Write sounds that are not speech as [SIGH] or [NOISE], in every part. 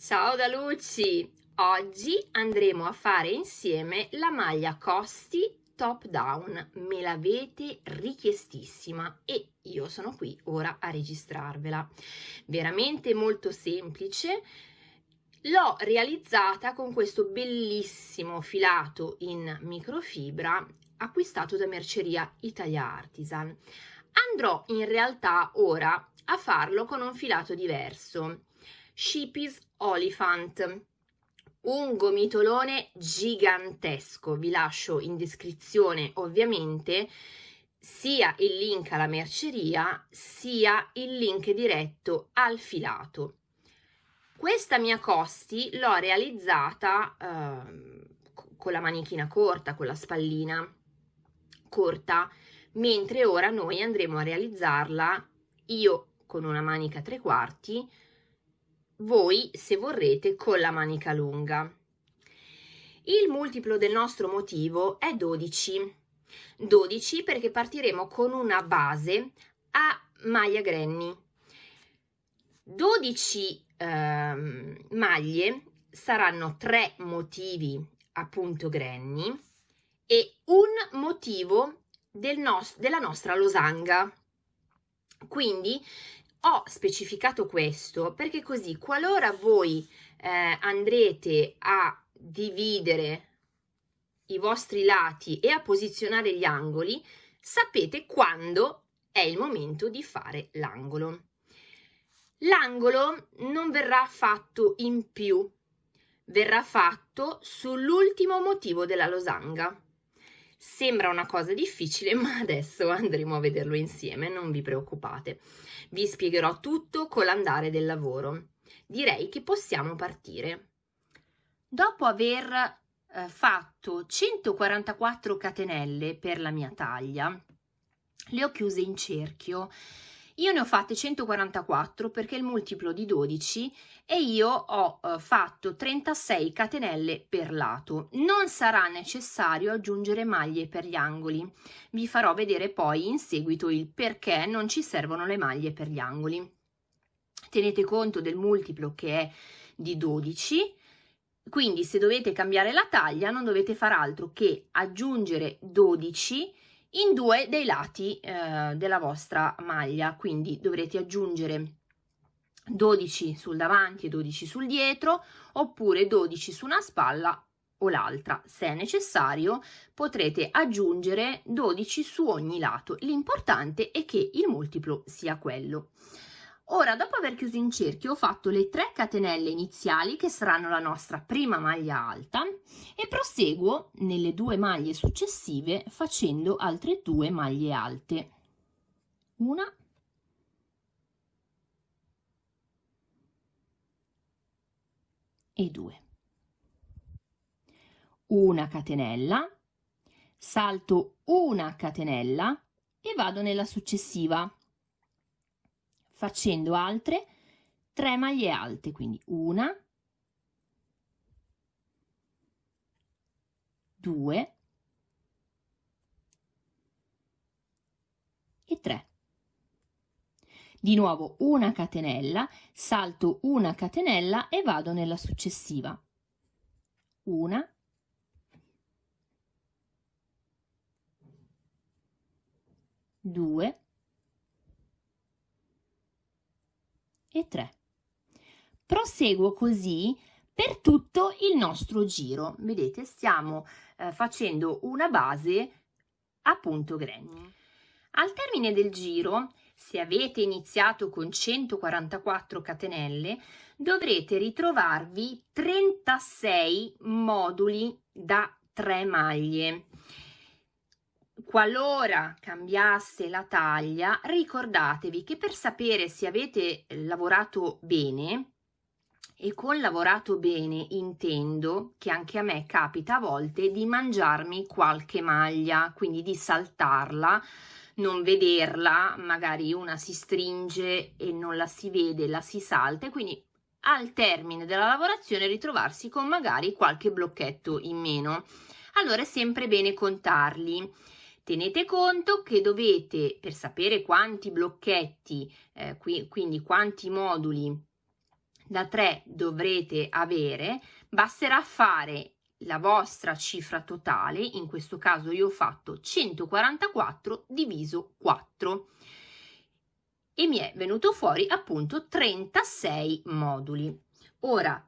Ciao da Luci! Oggi andremo a fare insieme la maglia costi top down. Me l'avete richiestissima e io sono qui ora a registrarvela. Veramente molto semplice. L'ho realizzata con questo bellissimo filato in microfibra acquistato da Merceria Italia Artisan. Andrò in realtà ora a farlo con un filato diverso. Shippies Oliphant, un gomitolone gigantesco. Vi lascio in descrizione ovviamente sia il link alla merceria sia il link diretto al filato. Questa mia costi l'ho realizzata eh, con la manichina corta, con la spallina corta, mentre ora noi andremo a realizzarla io con una manica tre quarti, voi se vorrete con la manica lunga. Il multiplo del nostro motivo è 12. 12 perché partiremo con una base a maglia granny. 12 eh, maglie saranno tre motivi appunto granny e un motivo del nos della nostra losanga. Quindi ho specificato questo perché così qualora voi eh, andrete a dividere i vostri lati e a posizionare gli angoli, sapete quando è il momento di fare l'angolo. L'angolo non verrà fatto in più, verrà fatto sull'ultimo motivo della losanga. Sembra una cosa difficile, [LAUGHS] ma adesso andremo a vederlo insieme, non vi preoccupate. Vi spiegherò tutto con l'andare del lavoro. Direi che possiamo partire. Dopo aver eh, fatto 144 catenelle per la mia taglia, le ho chiuse in cerchio io ne ho fatte 144 perché è il multiplo di 12 e io ho eh, fatto 36 catenelle per lato. Non sarà necessario aggiungere maglie per gli angoli. Vi farò vedere poi in seguito il perché non ci servono le maglie per gli angoli. Tenete conto del multiplo che è di 12 quindi se dovete cambiare la taglia non dovete far altro che aggiungere 12 in due dei lati eh, della vostra maglia. Quindi dovrete aggiungere 12 sul davanti e 12 sul dietro oppure 12 su una spalla o l'altra. Se necessario potrete aggiungere 12 su ogni lato. L'importante è che il multiplo sia quello Ora, dopo aver chiuso in cerchio, ho fatto le 3 catenelle iniziali che saranno la nostra prima maglia alta e proseguo nelle due maglie successive facendo altre due maglie alte. Una e due. Una catenella, salto una catenella e vado nella successiva facendo altre 3 maglie alte, quindi una, due e tre. Di nuovo una catenella, salto una catenella e vado nella successiva. Una, due, e 3. Proseguo così per tutto il nostro giro. Vedete, stiamo eh, facendo una base a punto granny. Al termine del giro, se avete iniziato con 144 catenelle, dovrete ritrovarvi 36 moduli da 3 maglie. Qualora cambiasse la taglia, ricordatevi che per sapere se avete lavorato bene, e con lavorato bene intendo che anche a me capita a volte di mangiarmi qualche maglia, quindi di saltarla, non vederla, magari una si stringe e non la si vede, la si salta e quindi al termine della lavorazione ritrovarsi con magari qualche blocchetto in meno. Allora è sempre bene contarli Tenete conto che dovete, per sapere quanti blocchetti, eh, qui, quindi quanti moduli da 3 dovrete avere, basterà fare la vostra cifra totale, in questo caso io ho fatto 144 diviso 4 e mi è venuto fuori appunto 36 moduli. Ora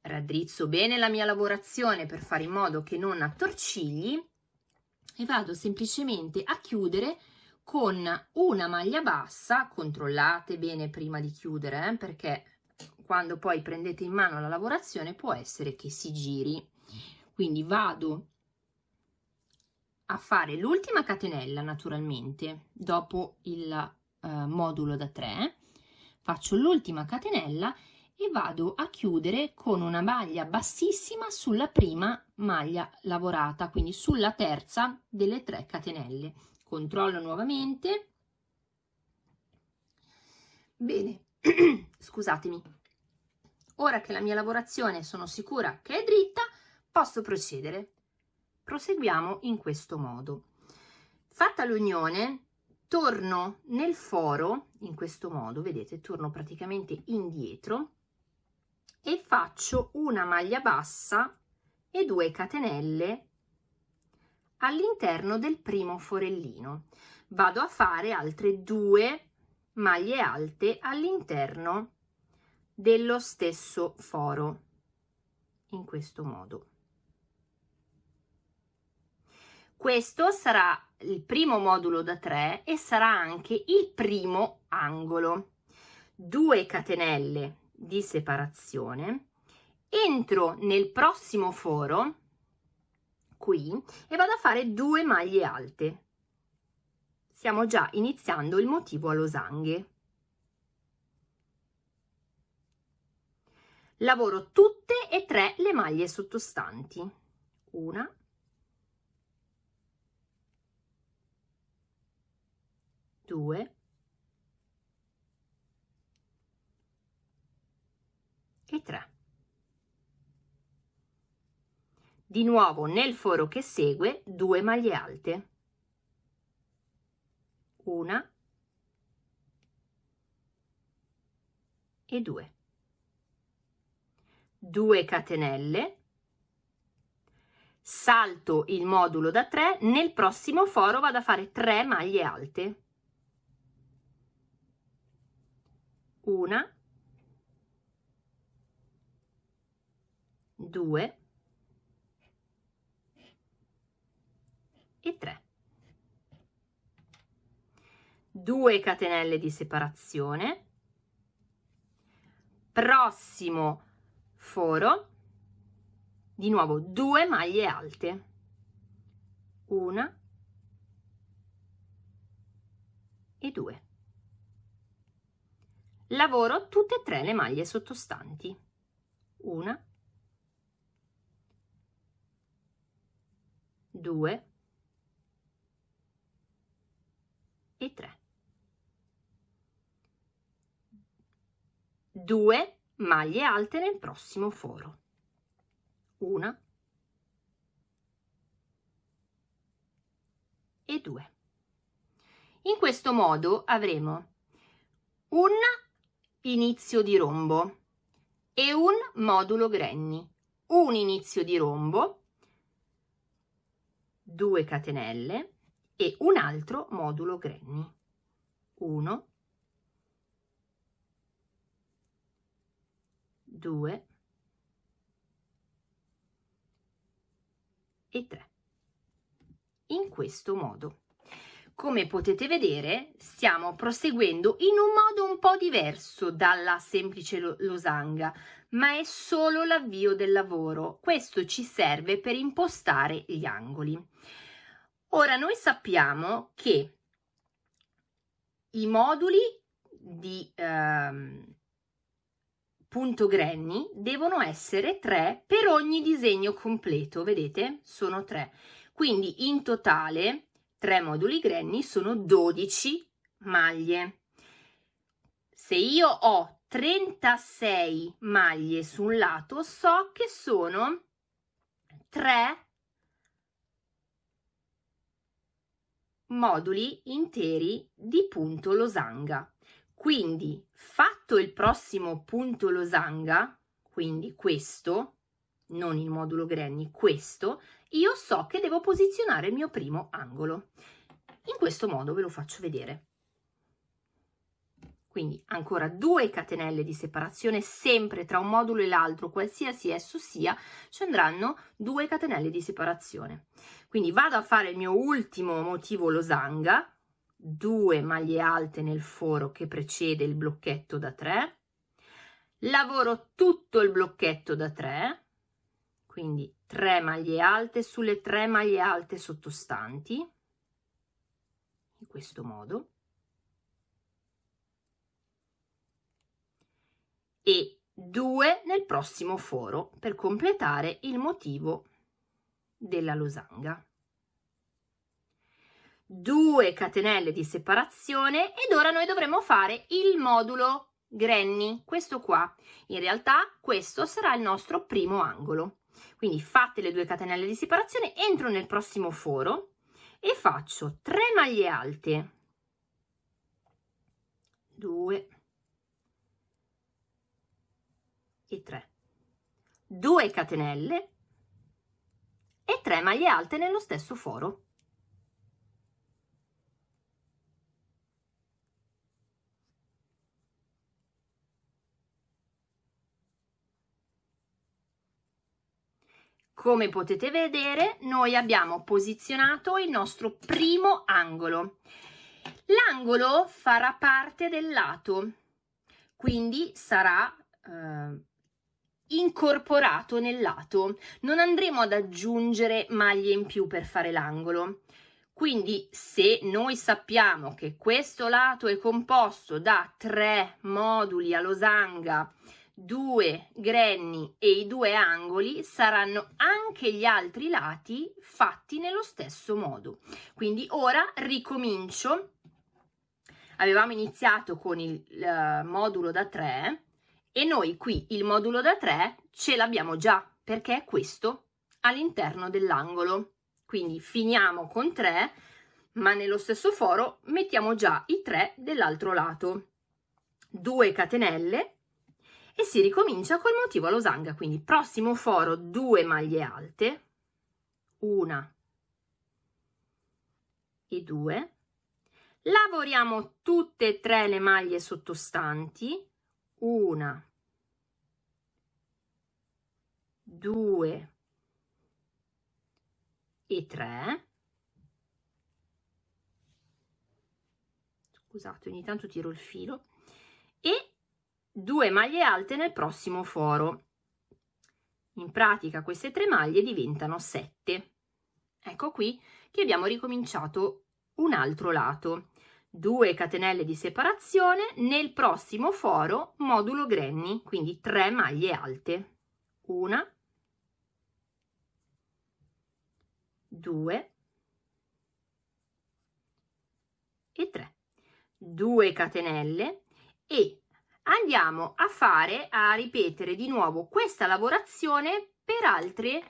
raddrizzo bene la mia lavorazione per fare in modo che non attorcigli e vado semplicemente a chiudere con una maglia bassa, controllate bene prima di chiudere eh, perché quando poi prendete in mano la lavorazione può essere che si giri. Quindi vado a fare l'ultima catenella naturalmente dopo il eh, modulo da 3, faccio l'ultima catenella e vado a chiudere con una maglia bassissima sulla prima maglia lavorata, quindi sulla terza delle tre catenelle. Controllo nuovamente. Bene, [CLEARS THROAT] scusatemi. Ora che la mia lavorazione sono sicura che è dritta, posso procedere. Proseguiamo in questo modo. Fatta l'unione, torno nel foro, in questo modo, vedete, torno praticamente indietro e faccio una maglia bassa e due catenelle all'interno del primo forellino. Vado a fare altre due maglie alte all'interno dello stesso foro in questo modo. Questo sarà il primo modulo da 3 e sarà anche il primo angolo. 2 catenelle di separazione, entro nel prossimo foro, qui, e vado a fare due maglie alte. Stiamo già iniziando il motivo a losanghe. Lavoro tutte e tre le maglie sottostanti. Una, due, e 3. Di nuovo nel foro che segue due maglie alte. Una e due. 2 catenelle salto il modulo da 3 nel prossimo foro vado a fare 3 maglie alte una 2 e 3 2 catenelle di separazione. Prossimo foro. Di nuovo 2 maglie alte. Una e 2 lavoro tutte e tre le maglie sottostanti. Una 2 e 3. 2 maglie alte nel prossimo foro. Una e 2. In questo modo avremo un inizio di rombo e un modulo granny, un inizio di rombo 2 catenelle e un altro modulo granny. 1 2 e 3 in questo modo come potete vedere stiamo proseguendo in un modo un po' diverso dalla semplice losanga ma è solo l'avvio del lavoro. Questo ci serve per impostare gli angoli. Ora noi sappiamo che i moduli di ehm, punto granny devono essere tre per ogni disegno completo, vedete? Sono tre. Quindi in totale tre moduli granny sono 12 maglie. Se io ho 36 maglie su un lato so che sono 3 moduli interi di punto losanga Quindi, fatto il prossimo punto losanga, quindi questo, non il modulo Granny, questo, io so che devo posizionare il mio primo angolo. In questo modo ve lo faccio vedere. Quindi ancora due catenelle di separazione sempre tra un modulo e l'altro, qualsiasi esso sia, ci andranno due catenelle di separazione. Quindi vado a fare il mio ultimo motivo losanga, due maglie alte nel foro che precede il blocchetto da 3, lavoro tutto il blocchetto da 3, quindi 3 maglie alte sulle 3 maglie alte sottostanti, in questo modo, e 2 nel prossimo foro per completare il motivo della losanga. 2 catenelle di separazione ed ora noi dovremo fare il modulo granny, questo qua. In realtà questo sarà il nostro primo angolo. Quindi fatte le due catenelle di separazione, entro nel prossimo foro e faccio 3 maglie alte, 2 e 3, 2 catenelle e 3 maglie alte nello stesso foro. Come potete vedere, noi abbiamo posizionato il nostro primo angolo. L'angolo farà parte del lato, quindi sarà eh, incorporato nel lato. Non andremo ad aggiungere maglie in più per fare l'angolo. Quindi se noi sappiamo che questo lato è composto da tre moduli a losanga due granny e i due angoli saranno anche gli altri lati fatti nello stesso modo. Quindi ora ricomincio. Avevamo iniziato con il uh, modulo da 3 e noi qui il modulo da 3 ce l'abbiamo già perché è questo all'interno dell'angolo. Quindi finiamo con 3 ma nello stesso foro mettiamo già i 3 dell'altro lato. 2 catenelle e si ricomincia col motivo a losanga, quindi prossimo foro due maglie alte, una e due, lavoriamo tutte e tre le maglie sottostanti, una, due e tre, scusate ogni tanto tiro il filo, e 2 maglie alte nel prossimo foro. In pratica queste tre maglie diventano 7. Ecco qui che abbiamo ricominciato un altro lato. 2 catenelle di separazione nel prossimo foro modulo granny, quindi 3 maglie alte. Una, due e 3. 2 catenelle e andiamo a fare, a ripetere di nuovo questa lavorazione per altre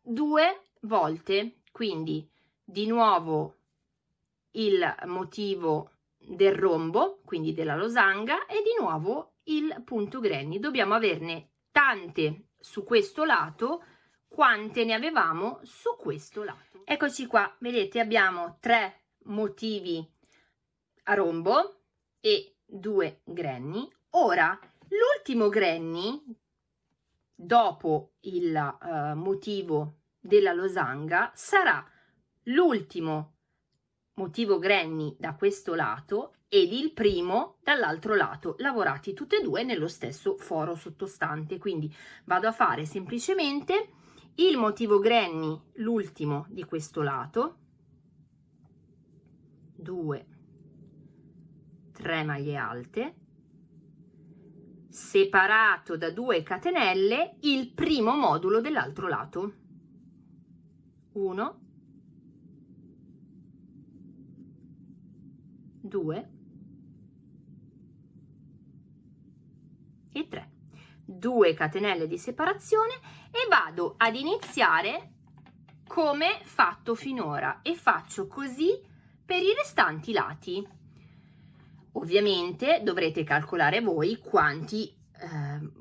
due volte. Quindi di nuovo il motivo del rombo, quindi della losanga, e di nuovo il punto granny. Dobbiamo averne tante su questo lato quante ne avevamo su questo lato. Eccoci qua, vedete abbiamo tre motivi a rombo e due granny. Ora, l'ultimo granny, dopo il uh, motivo della losanga, sarà l'ultimo motivo granny da questo lato ed il primo dall'altro lato, lavorati tutti e due nello stesso foro sottostante. Quindi vado a fare semplicemente il motivo granny, l'ultimo di questo lato, 2 3 maglie alte separato da 2 catenelle il primo modulo dell'altro lato. 1 2 e 3 2 catenelle di separazione e vado ad iniziare come fatto finora e faccio così per i restanti lati Ovviamente dovrete calcolare voi quanti eh,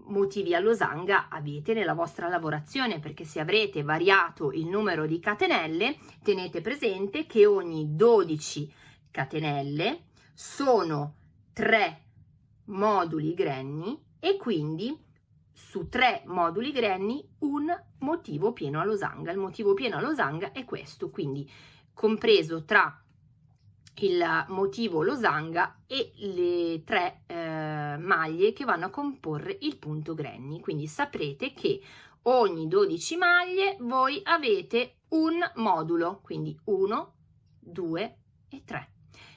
motivi a losanga avete nella vostra lavorazione perché se avrete variato il numero di catenelle tenete presente che ogni 12 catenelle sono 3 moduli grenni e quindi su tre moduli grenni un motivo pieno a losanga. Il motivo pieno a losanga è questo, quindi compreso tra il motivo losanga e le tre eh, maglie che vanno a comporre il punto grenni. Quindi saprete che ogni 12 maglie voi avete un modulo, quindi 1, 2 e 3.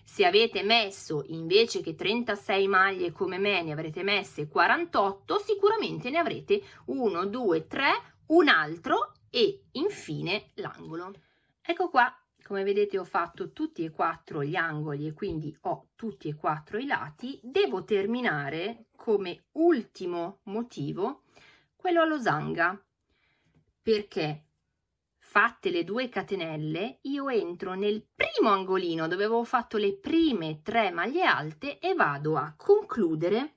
Se avete messo invece che 36 maglie come me ne avrete messe 48, sicuramente ne avrete 1, 2, 3, un altro e infine l'angolo. Ecco qua, come vedete ho fatto tutti e quattro gli angoli e quindi ho tutti e quattro i lati. Devo terminare come ultimo motivo quello a losanga perché fatte le due catenelle io entro nel primo angolino dove avevo fatto le prime tre maglie alte e vado a concludere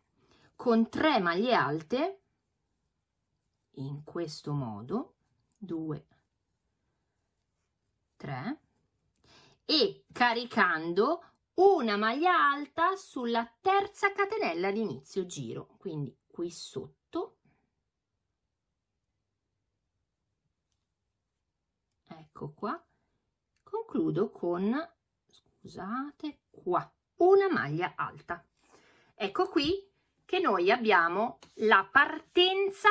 con tre maglie alte in questo modo 2 3 e caricando una maglia alta sulla terza catenella di inizio giro. Quindi qui sotto. Ecco qua. Concludo con scusate qua una maglia alta. Ecco qui che noi abbiamo la partenza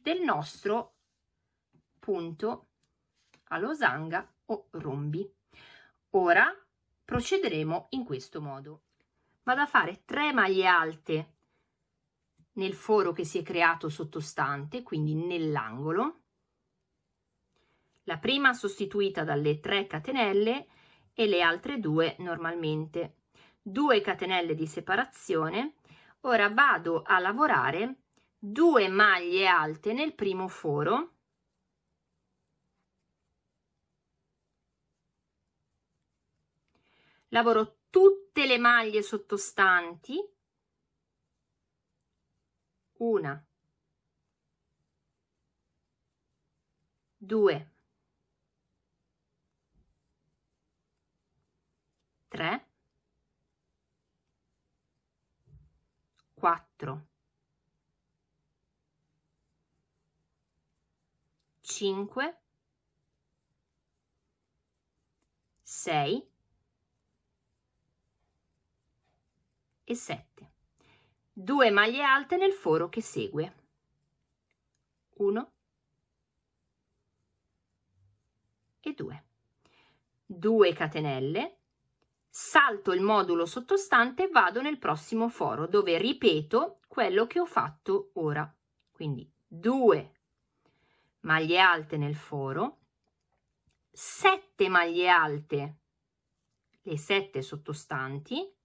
del nostro punto a losanga o rombi ora procederemo in questo modo. Vado a fare 3 maglie alte nel foro che si è creato sottostante quindi nell'angolo. La prima sostituita dalle 3 catenelle e le altre due normalmente. 2 catenelle di separazione. Ora vado a lavorare 2 maglie alte nel primo foro lavoro tutte le maglie sottostanti. Una. Due. 3 4 5 6 e 7 2 maglie alte nel foro che segue. 1 e 2 2 catenelle. Salto il modulo sottostante vado nel prossimo foro dove ripeto quello che ho fatto ora. Quindi 2 maglie alte nel foro. 7 maglie alte le 7 sottostanti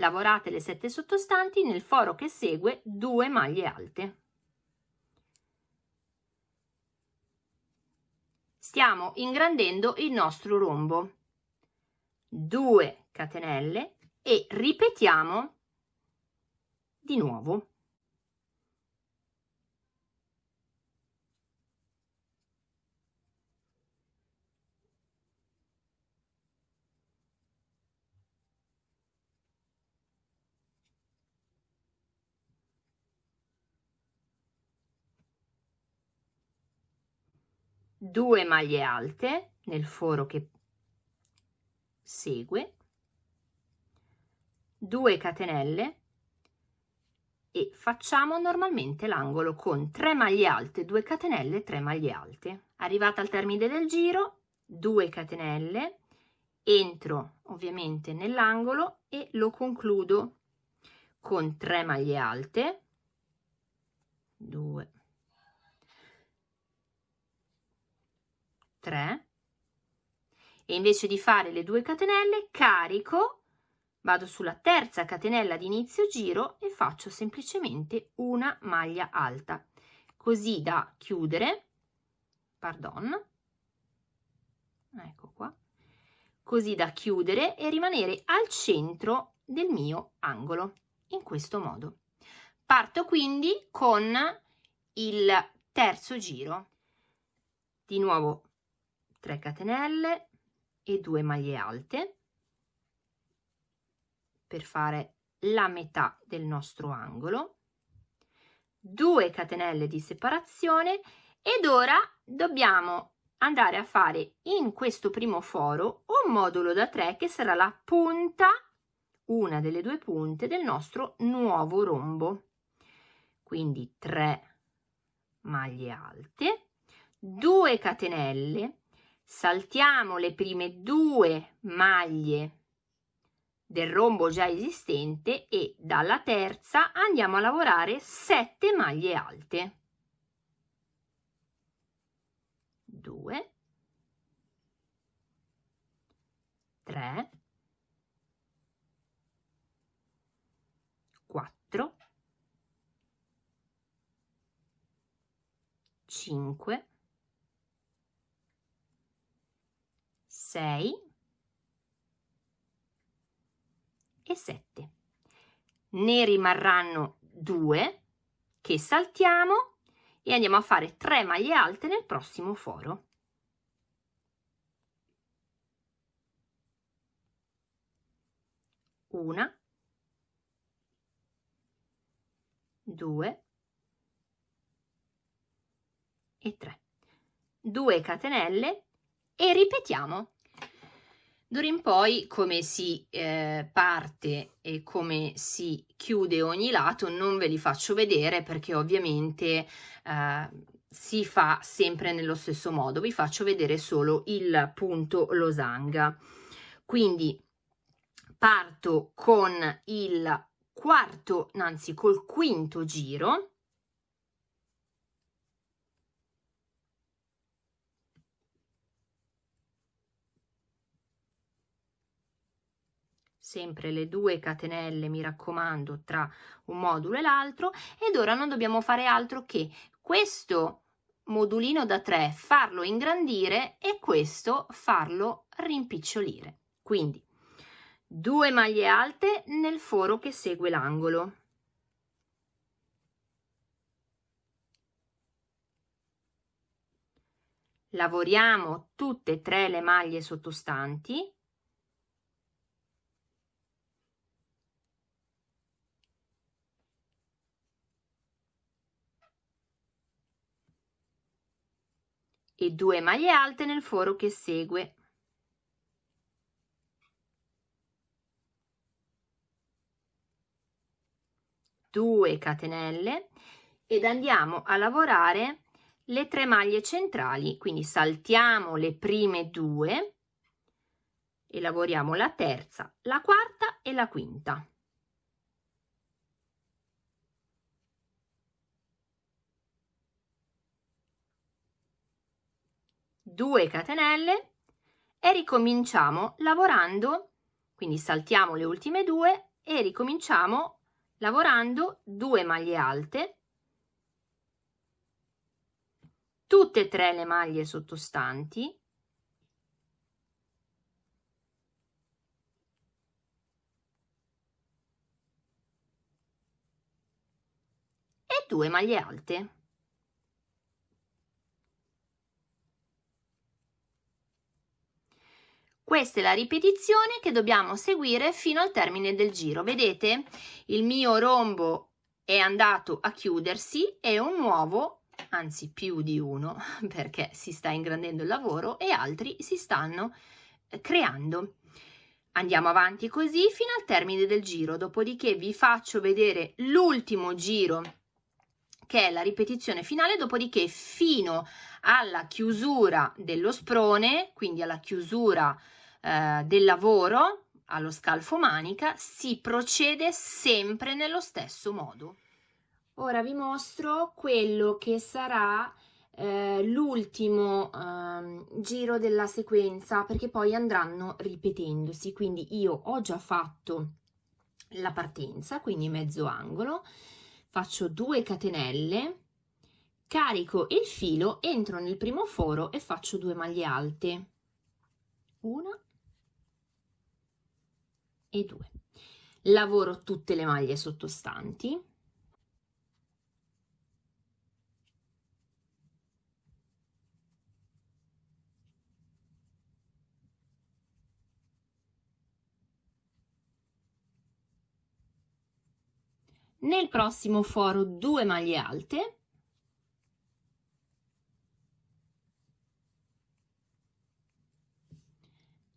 lavorate le sette sottostanti nel foro che segue 2 maglie alte. Stiamo ingrandendo il nostro rombo. 2 catenelle e ripetiamo di nuovo 2 maglie alte nel foro che segue 2 catenelle e facciamo normalmente l'angolo con 3 maglie alte 2 catenelle 3 maglie alte. Arrivata al termine del giro 2 catenelle entro ovviamente nell'angolo e lo concludo con 3 maglie alte 2 3 e invece di fare le due catenelle carico vado sulla terza catenella di inizio giro e faccio semplicemente una maglia alta. Così da chiudere pardon ecco qua. Così da chiudere e rimanere al centro del mio angolo in questo modo. Parto quindi con il terzo giro. Di nuovo 3 catenelle e 2 maglie alte per fare la metà del nostro angolo 2 catenelle di separazione ed ora dobbiamo andare a fare in questo primo foro un modulo da 3 che sarà la punta una delle due punte del nostro nuovo rombo. Quindi 3 maglie alte 2 catenelle saltiamo le prime due maglie del rombo già esistente e dalla terza andiamo a lavorare 7 maglie alte. 2 3 4 5 6 e 7. Ne rimarranno 2 che saltiamo e andiamo a fare 3 maglie alte nel prossimo foro. Una, due e tre. 2 catenelle e ripetiamo D'ora in poi come si eh, parte e come si chiude ogni lato non ve li faccio vedere perché ovviamente eh, si fa sempre nello stesso modo. Vi faccio vedere solo il punto losanga. Quindi parto con il quarto, anzi col quinto giro sempre le due catenelle mi raccomando tra un modulo e l'altro ed ora non dobbiamo fare altro che questo modulino da 3 farlo ingrandire e questo farlo rimpicciolire. Quindi due maglie alte nel foro che segue l'angolo. Lavoriamo tutte e tre le maglie sottostanti e 2 maglie alte nel foro che segue. Due catenelle ed andiamo a lavorare le tre maglie centrali, quindi saltiamo le prime due e lavoriamo la terza, la quarta e la quinta. 2 catenelle e ricominciamo lavorando. Quindi saltiamo le ultime due e ricominciamo lavorando 2 maglie alte. Tutte e tre le maglie sottostanti. E 2 maglie alte Questa è la ripetizione che dobbiamo seguire fino al termine del giro. Vedete? Il mio rombo è andato a chiudersi e un nuovo, anzi più di uno, [LAUGHS] perché si sta ingrandendo il lavoro e altri si stanno eh, creando. Andiamo avanti così fino al termine del giro, dopodiché vi faccio vedere l'ultimo giro che è la ripetizione finale, dopodiché fino alla chiusura dello sprone, quindi alla chiusura eh, del lavoro allo scalfo manica si procede sempre nello stesso modo. ora vi mostro quello che sarà eh, l'ultimo eh, giro della sequenza perché poi andranno ripetendosi quindi io ho già fatto la partenza quindi mezzo angolo faccio 2 catenelle carico il filo entro nel primo foro e faccio due maglie alte una e due. Lavoro tutte le maglie sottostanti. Nel prossimo foro due maglie alte.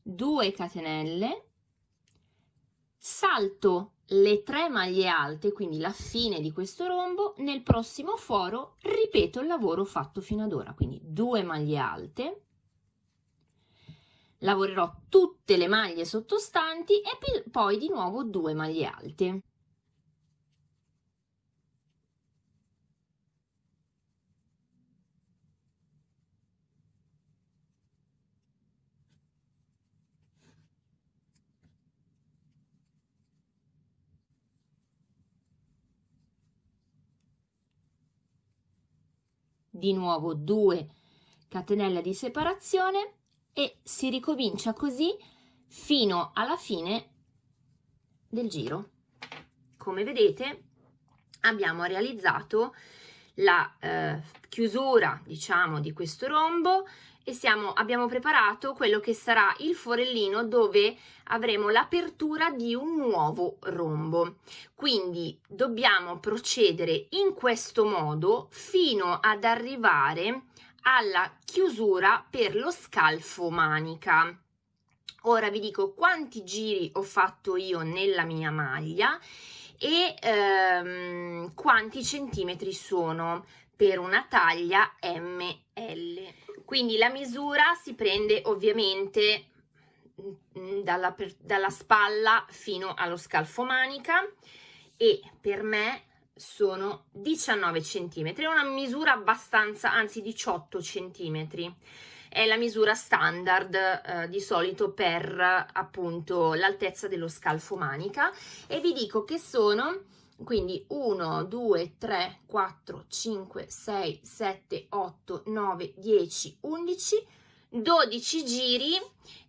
Due catenelle salto le tre maglie alte quindi la fine di questo rombo nel prossimo foro ripeto il lavoro fatto fino ad ora quindi due maglie alte. Lavorerò tutte le maglie sottostanti e poi di nuovo due maglie alte di nuovo 2 catenelle di separazione e si ricomincia così fino alla fine del giro. Come vedete abbiamo realizzato la eh, chiusura diciamo di questo rombo e siamo, abbiamo preparato quello che sarà il forellino dove avremo l'apertura di un nuovo rombo. Quindi dobbiamo procedere in questo modo fino ad arrivare alla chiusura per lo scalfo manica. Ora vi dico quanti giri ho fatto io nella mia maglia e ehm, quanti centimetri sono per una taglia ML. Quindi la misura si prende ovviamente mm, dalla, dalla spalla fino allo scalfo manica e per me sono 19 centimetri, è una misura abbastanza, anzi 18 centimetri. È la misura standard eh, di solito per appunto l'altezza dello scalfo manica. E vi dico che sono quindi 1 2 3 4 5 6 7 8 9 10 11 12 giri.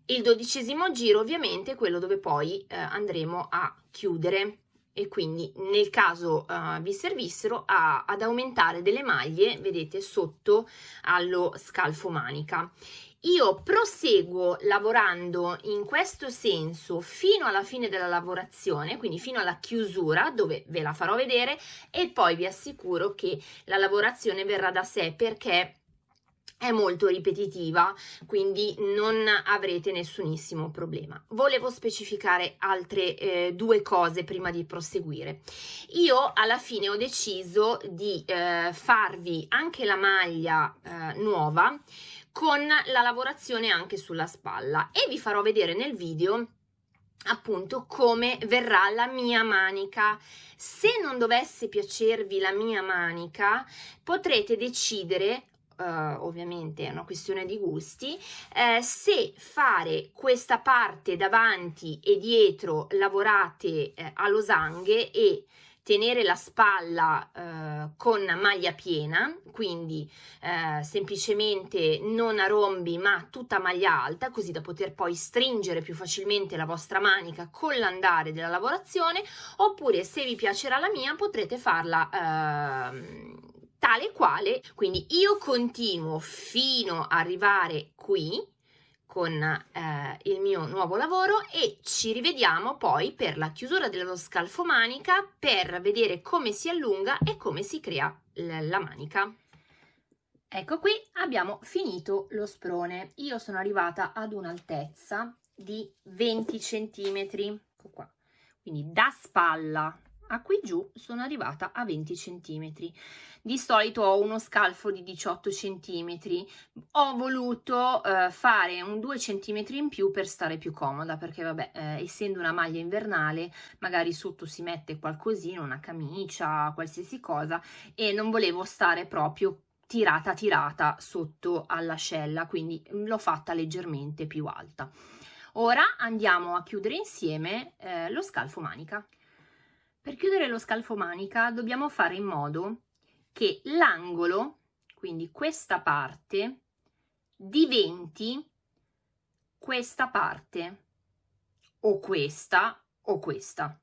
Il dodicesimo giro ovviamente è quello dove poi eh, andremo a chiudere. E quindi nel caso uh, vi servissero a, ad aumentare delle maglie vedete sotto allo scalfo manica io proseguo lavorando in questo senso fino alla fine della lavorazione, quindi fino alla chiusura dove ve la farò vedere e poi vi assicuro che la lavorazione verrà da sé perché è molto ripetitiva, quindi non avrete nessunissimo problema. Volevo specificare altre eh, due cose prima di proseguire. Io alla fine ho deciso di eh, farvi anche la maglia eh, nuova con la lavorazione anche sulla spalla. E vi farò vedere nel video appunto come verrà la mia manica. Se non dovesse piacervi la mia manica potrete decidere Uh, ovviamente è una questione di gusti, eh, se fare questa parte davanti e dietro lavorate eh, a losanghe e tenere la spalla eh, con maglia piena, quindi eh, semplicemente non a rombi ma tutta maglia alta, così da poter poi stringere più facilmente la vostra manica con l'andare della lavorazione, oppure se vi piacerà la mia potrete farla eh, tale quale, quindi io continuo fino ad arrivare qui, con eh, il mio nuovo lavoro e ci rivediamo poi per la chiusura dello scalfo manica per vedere come si allunga e come si crea la manica. Ecco qui abbiamo finito lo sprone. Io sono arrivata ad un'altezza di 20 centimetri, ecco qua. Quindi da spalla a qui giù sono arrivata a 20 centimetri di solito ho uno scalfo di 18 centimetri. Ho voluto eh, fare un 2 centimetri in più per stare più comoda perché vabbè eh, essendo una maglia invernale magari sotto si mette qualcosina una camicia qualsiasi cosa e non volevo stare proprio tirata tirata sotto all'ascella quindi l'ho fatta leggermente più alta. Ora andiamo a chiudere insieme eh, lo scalfo manica. Per chiudere lo scalfo manica dobbiamo fare in modo che l'angolo, quindi questa parte, diventi questa parte, o questa o questa.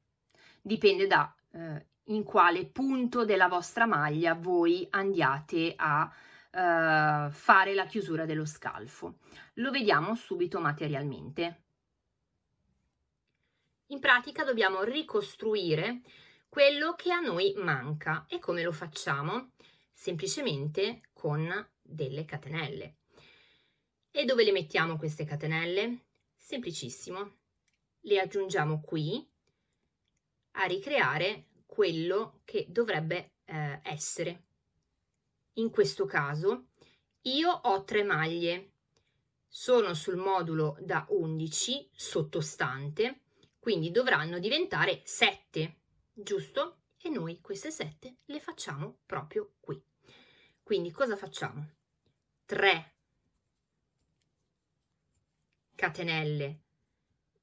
Dipende da eh, in quale punto della vostra maglia voi andiate a eh, fare la chiusura dello scalfo. Lo vediamo subito materialmente. In pratica dobbiamo ricostruire quello che a noi manca e come lo facciamo? Semplicemente con delle catenelle. E dove le mettiamo queste catenelle? Semplicissimo, le aggiungiamo qui a ricreare quello che dovrebbe eh, essere. In questo caso io ho tre maglie, sono sul modulo da 11 sottostante quindi dovranno diventare 7, giusto? E noi queste 7 le facciamo proprio qui. Quindi cosa facciamo? 3 catenelle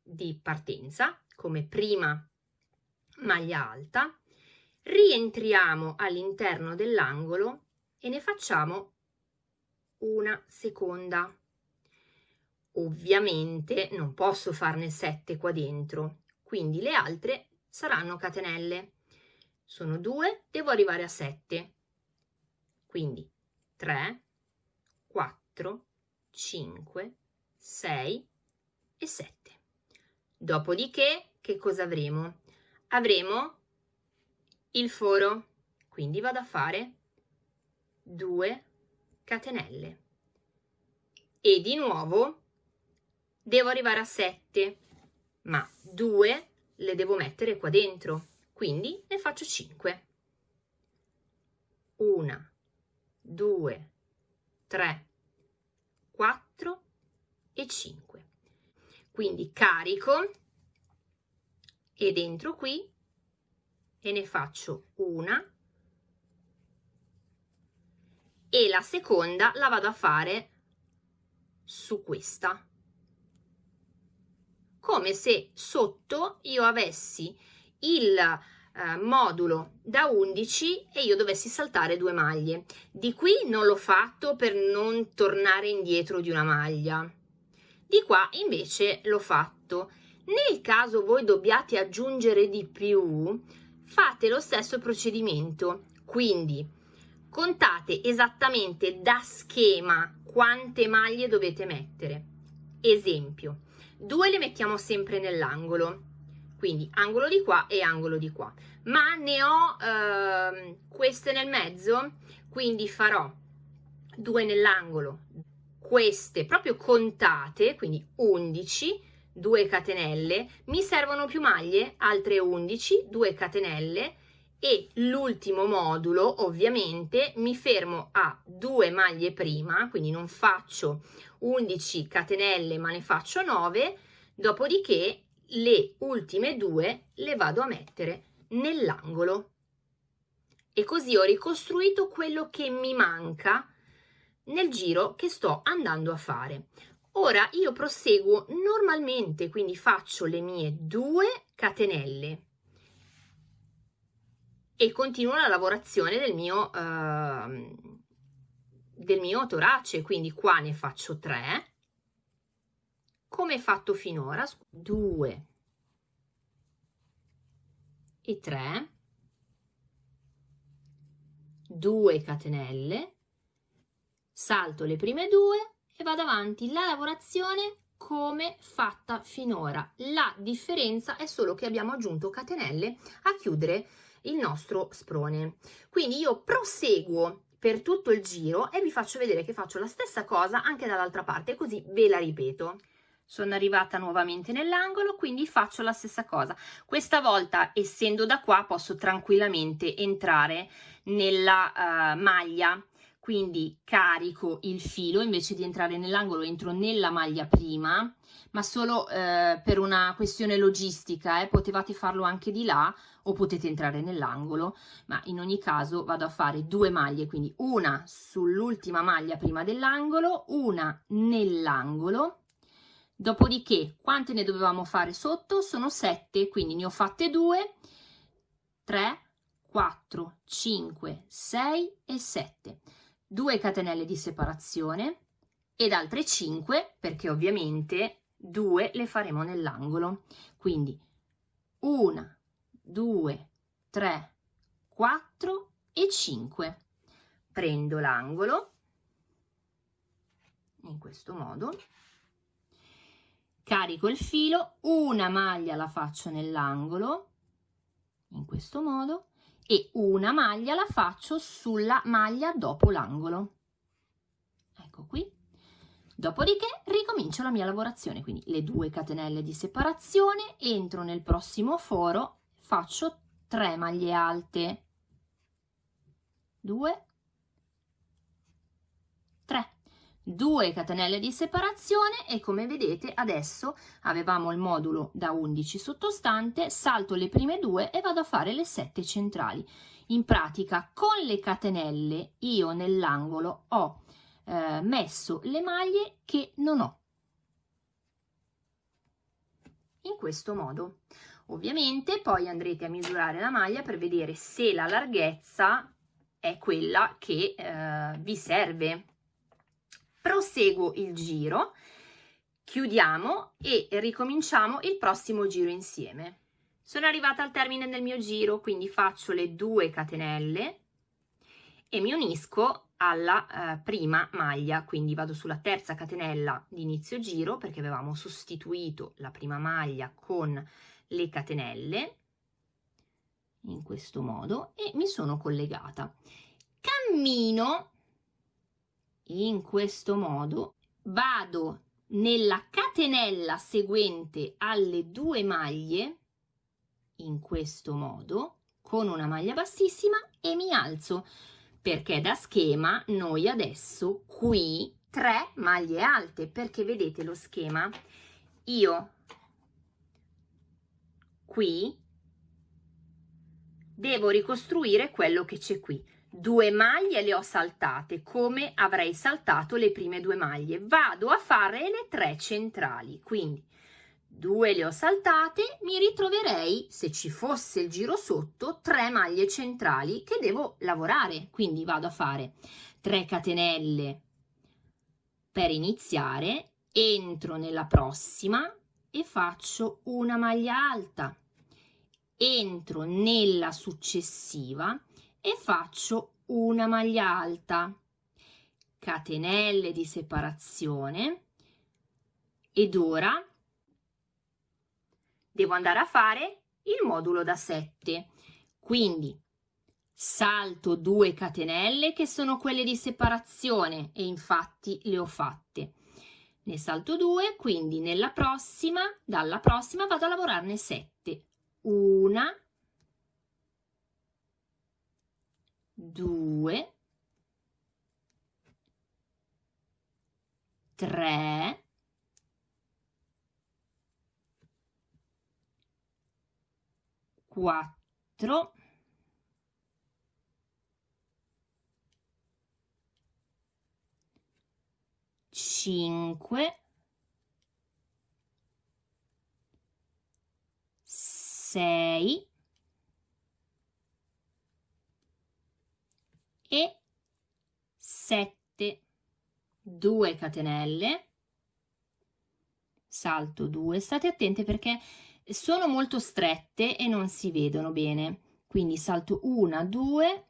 di partenza come prima maglia alta, rientriamo all'interno dell'angolo e ne facciamo una seconda Ovviamente non posso farne 7 qua dentro, quindi le altre saranno catenelle. Sono 2, devo arrivare a 7. Quindi 3, 4, 5, 6 e 7. Dopodiché che cosa avremo? Avremo il foro, quindi vado a fare 2 catenelle. E di nuovo devo arrivare a 7, ma 2 le devo mettere qua dentro, quindi ne faccio 5. 1, 2, 3, 4 e 5. Quindi carico e dentro qui e ne faccio una e la seconda la vado a fare su questa come se sotto io avessi il eh, modulo da 11 e io dovessi saltare due maglie. Di qui non l'ho fatto per non tornare indietro di una maglia. Di qua invece l'ho fatto. Nel caso voi dobbiate aggiungere di più, fate lo stesso procedimento. Quindi contate esattamente da schema quante maglie dovete mettere. Esempio, due le mettiamo sempre nell'angolo. Quindi angolo di qua e angolo di qua. Ma ne ho eh, queste nel mezzo quindi farò due nell'angolo. Queste proprio contate quindi 11 2 catenelle. Mi servono più maglie altre 11 2 catenelle e l'ultimo modulo ovviamente mi fermo a due maglie prima quindi non faccio 11 catenelle ma ne faccio 9 dopodiché le ultime due le vado a mettere nell'angolo. E così ho ricostruito quello che mi manca nel giro che sto andando a fare. Ora io proseguo normalmente quindi faccio le mie due catenelle e continuo la lavorazione del mio, uh, del mio torace, quindi qua ne faccio 3, come fatto finora, 2 e 3, 2 catenelle, salto le prime due e vado avanti. La lavorazione come fatta finora. La differenza è solo che abbiamo aggiunto catenelle a chiudere il nostro sprone. Quindi io proseguo per tutto il giro e vi faccio vedere che faccio la stessa cosa anche dall'altra parte, così ve la ripeto. sono arrivata nuovamente nell'angolo quindi faccio la stessa cosa questa volta essendo da qua posso tranquillamente entrare nella uh, maglia quindi carico il filo invece di entrare nell'angolo entro nella maglia prima ma solo eh, per una questione logistica eh, potevate farlo anche di là o potete entrare nell'angolo ma in ogni caso vado a fare due maglie quindi una sull'ultima maglia prima dell'angolo una nell'angolo. Dopodiché quante ne dovevamo fare sotto? Sono 7 quindi ne ho fatte 2 3 4 5 6 e 7 2 catenelle di separazione ed altre 5 perché ovviamente 2 le faremo nell'angolo. Quindi 1 2 3 4 e 5 prendo l'angolo in questo modo carico il filo, una maglia la faccio nell'angolo, in questo modo, e una maglia la faccio sulla maglia dopo l'angolo. Ecco qui. Dopodiché ricomincio la mia lavorazione, quindi le due catenelle di separazione, entro nel prossimo foro, faccio 3 maglie alte, 2, 3 2 catenelle di separazione e come vedete adesso avevamo il modulo da 11 sottostante salto le prime due e vado a fare le 7 centrali. In pratica con le catenelle io nell'angolo ho eh, messo le maglie che non ho. In questo modo. Ovviamente poi andrete a misurare la maglia per vedere se la larghezza è quella che eh, vi serve proseguo il giro, chiudiamo e ricominciamo il prossimo giro insieme. Sono arrivata al termine del mio giro, quindi faccio le due catenelle e mi unisco alla eh, prima maglia, quindi vado sulla terza catenella di inizio giro perché avevamo sostituito la prima maglia con le catenelle in questo modo e mi sono collegata. Cammino in questo modo vado nella catenella seguente alle due maglie in questo modo con una maglia bassissima e mi alzo perché da schema noi adesso qui tre maglie alte perché vedete lo schema. Io qui devo ricostruire quello che c'è qui due maglie le ho saltate come avrei saltato le prime due maglie. Vado a fare le tre centrali quindi due le ho saltate mi ritroverei se ci fosse il giro sotto tre maglie centrali che devo lavorare. Quindi vado a fare 3 catenelle per iniziare entro nella prossima e faccio una maglia alta. Entro nella successiva e faccio una maglia alta, catenelle di separazione ed ora devo andare a fare il modulo da 7. Quindi salto 2 catenelle che sono quelle di separazione e infatti le ho fatte. Ne salto 2, quindi nella prossima, dalla prossima vado a lavorarne 7. Una, due, tre, quattro, cinque, sei, e 7 2 catenelle. Salto 2 state attente perché sono molto strette e non si vedono bene. Quindi salto 1 2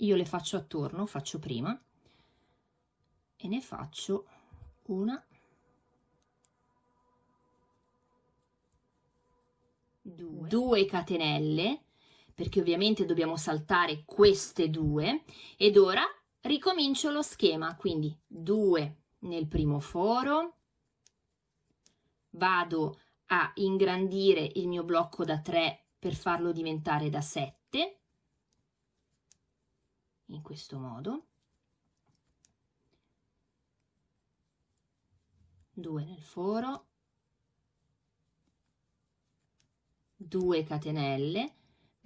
io le faccio attorno faccio prima. E ne faccio una. Due, due catenelle perché ovviamente dobbiamo saltare queste due ed ora ricomincio lo schema, quindi 2 nel primo foro, vado a ingrandire il mio blocco da 3 per farlo diventare da 7, in questo modo, 2 nel foro, 2 catenelle,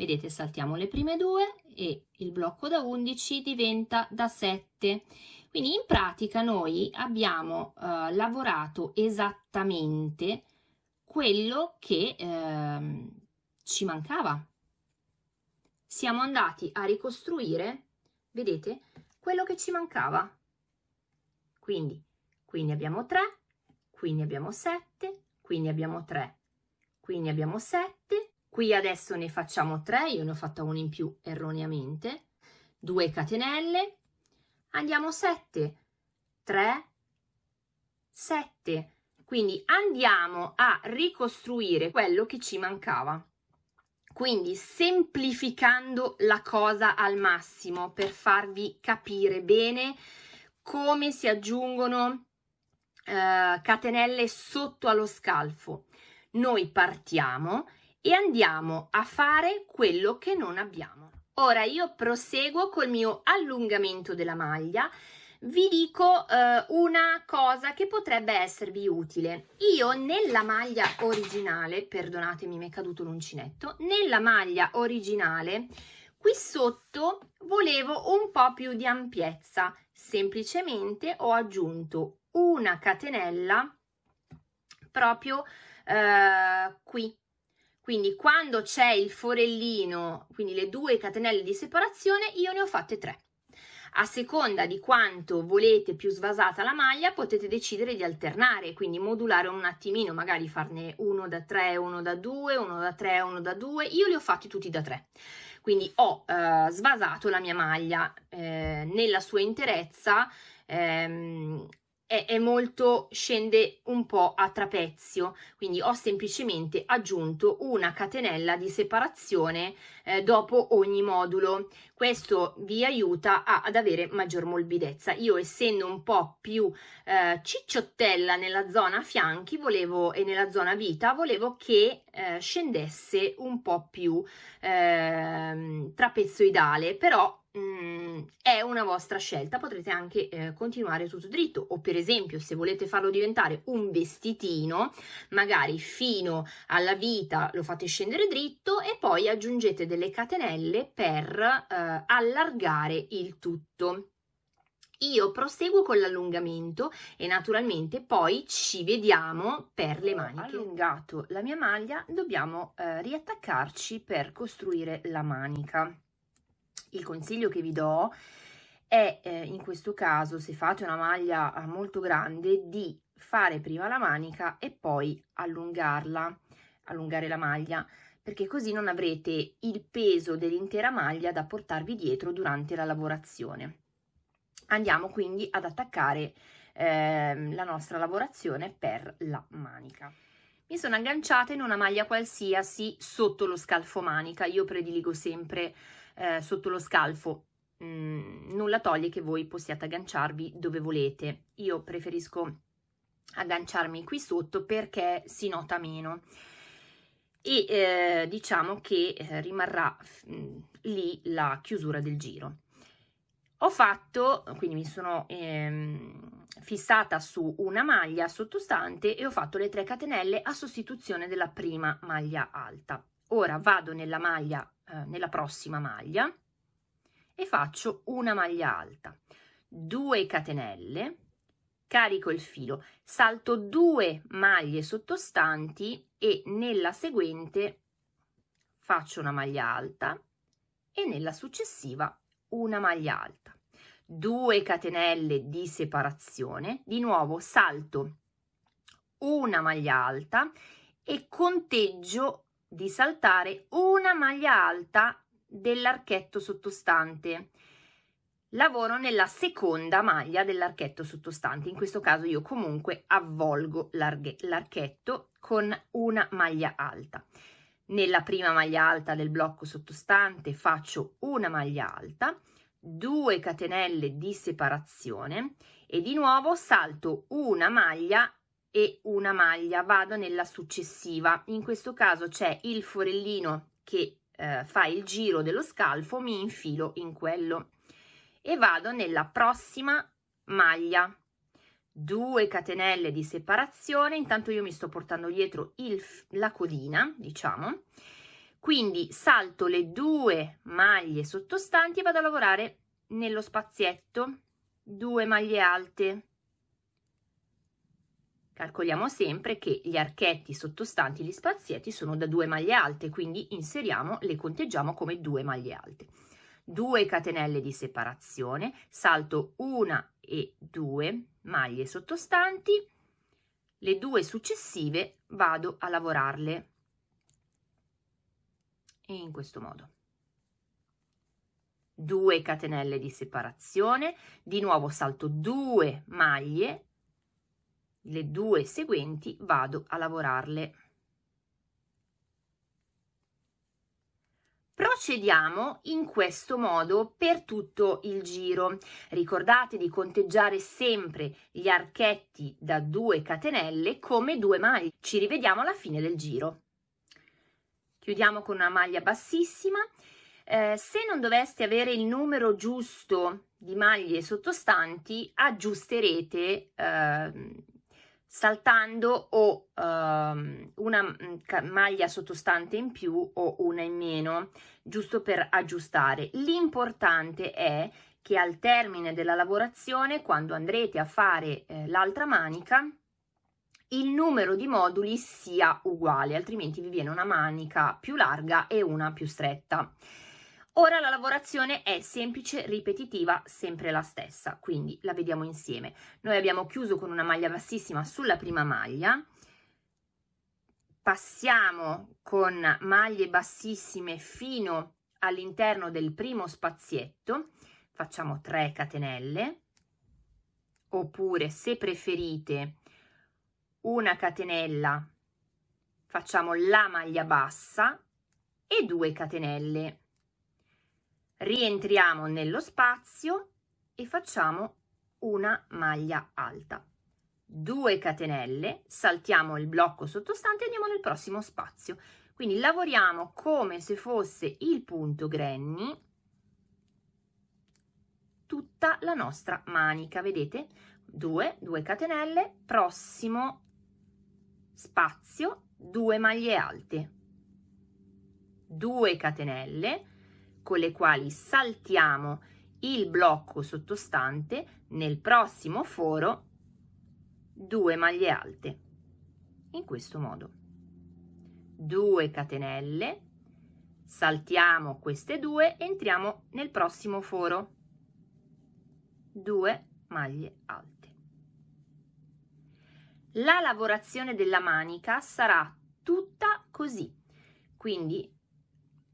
vedete saltiamo le prime due e il blocco da 11 diventa da 7 quindi in pratica noi abbiamo eh, lavorato esattamente quello che eh, ci mancava. Siamo andati a ricostruire, vedete, quello che ci mancava. Quindi, qui ne abbiamo 3, qui ne abbiamo 7, qui ne abbiamo 3, qui ne abbiamo 7, qui adesso ne facciamo 3, io ne ho fatta una in più erroneamente, 2 catenelle, andiamo 7, 3, 7. Quindi andiamo a ricostruire quello che ci mancava. Quindi semplificando la cosa al massimo per farvi capire bene come si aggiungono eh, catenelle sotto allo scalfo. Noi partiamo e andiamo a fare quello che non abbiamo. Ora io proseguo col mio allungamento della maglia. Vi dico eh, una cosa che potrebbe esservi utile. Io nella maglia originale, perdonatemi mi è caduto l'uncinetto, nella maglia originale qui sotto volevo un po' più di ampiezza. Semplicemente ho aggiunto una catenella proprio eh, qui quindi quando c'è il forellino, quindi le due catenelle di separazione, io ne ho fatte tre. A seconda di quanto volete più svasata la maglia, potete decidere di alternare, quindi modulare un attimino, magari farne uno da 3, uno da 2, uno da 3, uno da 2. Io li ho fatti tutti da 3. Quindi ho eh, svasato la mia maglia eh, nella sua interezza ehm, è, è molto, scende un po' a trapezio, quindi ho semplicemente aggiunto una catenella di separazione eh, dopo ogni modulo. Questo vi aiuta a, ad avere maggior morbidezza. Io essendo un po' più eh, cicciottella nella zona fianchi volevo, e nella zona vita, volevo che eh, scendesse un po' più eh, trapezoidale, però Mm, è una vostra scelta, potrete anche eh, continuare tutto dritto o per esempio se volete farlo diventare un vestitino, magari fino alla vita lo fate scendere dritto e poi aggiungete delle catenelle per eh, allargare il tutto. Io proseguo con l'allungamento e naturalmente poi ci vediamo per le maniche. Ho allungato la mia maglia, dobbiamo eh, riattaccarci per costruire la manica il consiglio che vi do è eh, in questo caso se fate una maglia eh, molto grande di fare prima la manica e poi allungarla allungare la maglia perché così non avrete il peso dell'intera maglia da portarvi dietro durante la lavorazione. Andiamo quindi ad attaccare eh, la nostra lavorazione per la manica. Mi sono agganciata in una maglia qualsiasi sotto lo scalfo manica io prediligo sempre eh, sotto lo scalfo. Mm, nulla toglie che voi possiate agganciarvi dove volete. Io preferisco agganciarmi qui sotto perché si nota meno. E eh, diciamo che eh, rimarrà mh, mm, lì la chiusura del giro. Ho fatto quindi mi sono ehm, fissata su una maglia sottostante e ho fatto le 3 catenelle a sostituzione della prima maglia alta ora vado nella maglia eh, nella prossima maglia e faccio una maglia alta. 2 catenelle carico il filo salto due maglie sottostanti e nella seguente faccio una maglia alta e nella successiva una maglia alta. 2 catenelle di separazione di nuovo salto una maglia alta e conteggio di saltare una maglia alta dell'archetto sottostante. Lavoro nella seconda maglia dell'archetto sottostante. In questo caso io comunque avvolgo l'archetto con una maglia alta. Nella prima maglia alta del blocco sottostante faccio una maglia alta 2 catenelle di separazione e di nuovo salto una maglia e una maglia, vado nella successiva. In questo caso c'è il forellino che eh, fa il giro dello scalfo, mi infilo in quello. E vado nella prossima maglia. 2 catenelle di separazione, intanto io mi sto portando dietro il, la codina, diciamo, quindi salto le due maglie sottostanti e vado a lavorare nello spazietto, due maglie alte, Calcoliamo sempre che gli archetti sottostanti gli spazietti sono da due maglie alte, quindi inseriamo, le conteggiamo come due maglie alte. 2 catenelle di separazione, salto una e due maglie sottostanti, le due successive vado a lavorarle in questo modo. 2 catenelle di separazione, di nuovo salto 2 maglie le due seguenti vado a lavorarle. Procediamo in questo modo per tutto il giro. Ricordate di conteggiare sempre gli archetti da 2 catenelle come due maglie. Ci rivediamo alla fine del giro. Chiudiamo con una maglia bassissima. Eh, se non doveste avere il numero giusto di maglie sottostanti, aggiusterete eh, saltando o um, una mm, maglia sottostante in più o una in meno, giusto per aggiustare. L'importante è che al termine della lavorazione, quando andrete a fare eh, l'altra manica, il numero di moduli sia uguale, altrimenti vi viene una manica più larga e una più stretta. Ora la lavorazione è semplice, ripetitiva, sempre la stessa, quindi la vediamo insieme. Noi abbiamo chiuso con una maglia bassissima sulla prima maglia, passiamo con maglie bassissime fino all'interno del primo spazietto, facciamo 3 catenelle, oppure se preferite una catenella, facciamo la maglia bassa e 2 catenelle rientriamo nello spazio e facciamo una maglia alta. 2 catenelle saltiamo il blocco sottostante e andiamo nel prossimo spazio. Quindi lavoriamo come se fosse il punto granny tutta la nostra manica vedete? 2 2 catenelle prossimo spazio 2 maglie alte. 2 catenelle con le quali saltiamo il blocco sottostante nel prossimo foro 2 maglie alte. In questo modo. 2 catenelle. Saltiamo queste due entriamo nel prossimo foro. 2 maglie alte. La lavorazione della manica sarà tutta così. Quindi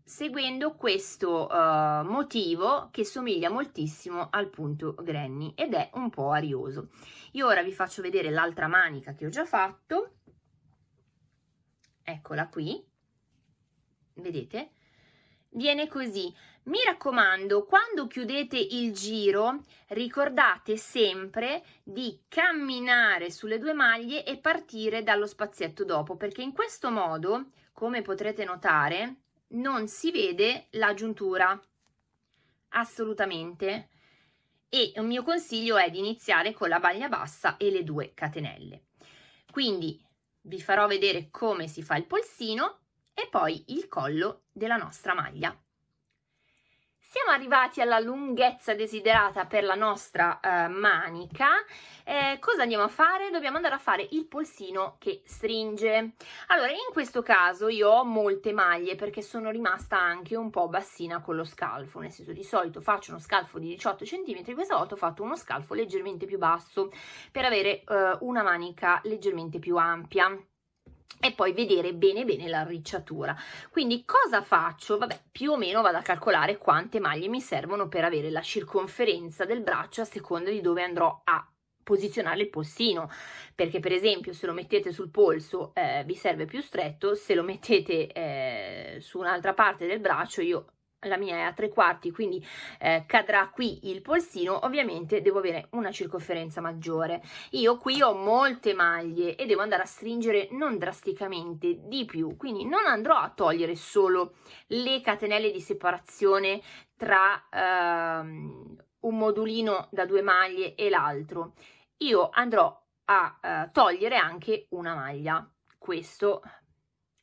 seguendo questo uh, motivo che somiglia moltissimo al punto granny ed è un po' arioso. Io ora vi faccio vedere l'altra manica che ho già fatto, eccola qui, vedete? Viene così. Mi raccomando, quando chiudete il giro, ricordate sempre di camminare sulle due maglie e partire dallo spazietto dopo, perché in questo modo, come potrete notare, non si vede la giuntura. Assolutamente. E un mio consiglio è di iniziare con la maglia bassa e le due catenelle. Quindi vi farò vedere come si fa il polsino e poi il collo della nostra maglia siamo arrivati alla lunghezza desiderata per la nostra eh, manica. Eh, cosa andiamo a fare? Dobbiamo andare a fare il polsino che stringe. Allora, in questo caso io ho molte maglie perché sono rimasta anche un po' bassina con lo scalfo, nel senso di solito faccio uno scalfo di 18 cm, questa volta ho fatto uno scalfo leggermente più basso per avere eh, una manica leggermente più ampia e poi vedere bene bene l'arricciatura quindi cosa faccio? Vabbè più o meno vado a calcolare quante maglie mi servono per avere la circonferenza del braccio a seconda di dove andrò a posizionare il polsino. Perché per esempio se lo mettete sul polso eh, vi serve più stretto se lo mettete eh, su un'altra parte del braccio io la mia è a tre quarti, quindi eh, cadrà qui il polsino, ovviamente devo avere una circonferenza maggiore. Io qui ho molte maglie e devo andare a stringere non drasticamente di più, quindi non andrò a togliere solo le catenelle di separazione tra ehm, un modulino da due maglie e l'altro. Io andrò a eh, togliere anche una maglia. Questo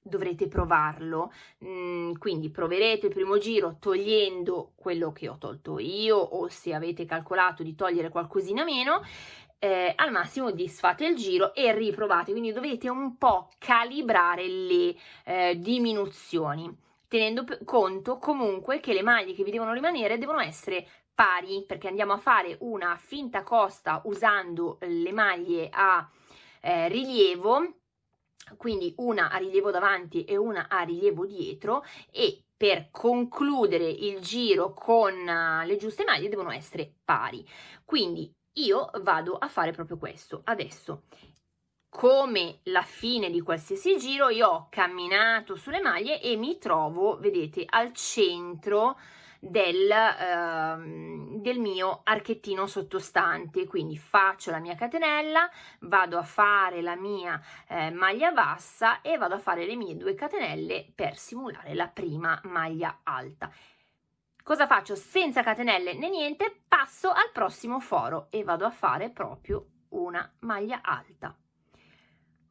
dovrete provarlo, mm, quindi proverete il primo giro togliendo quello che ho tolto io o se avete calcolato di togliere qualcosina meno, eh, al massimo disfate il giro e riprovate, quindi dovete un po' calibrare le eh, diminuzioni, tenendo conto comunque che le maglie che vi devono rimanere devono essere pari, perché andiamo a fare una finta costa usando le maglie a eh, rilievo, quindi una a rilievo davanti e una a rilievo dietro e per concludere il giro con uh, le giuste maglie devono essere pari. Quindi io vado a fare proprio questo. Adesso, come la fine di qualsiasi giro, io ho camminato sulle maglie e mi trovo, vedete, al centro del, eh, del mio archettino sottostante. Quindi faccio la mia catenella vado a fare la mia eh, maglia bassa e vado a fare le mie due catenelle per simulare la prima maglia alta. Cosa faccio? Senza catenelle né niente passo al prossimo foro e vado a fare proprio una maglia alta.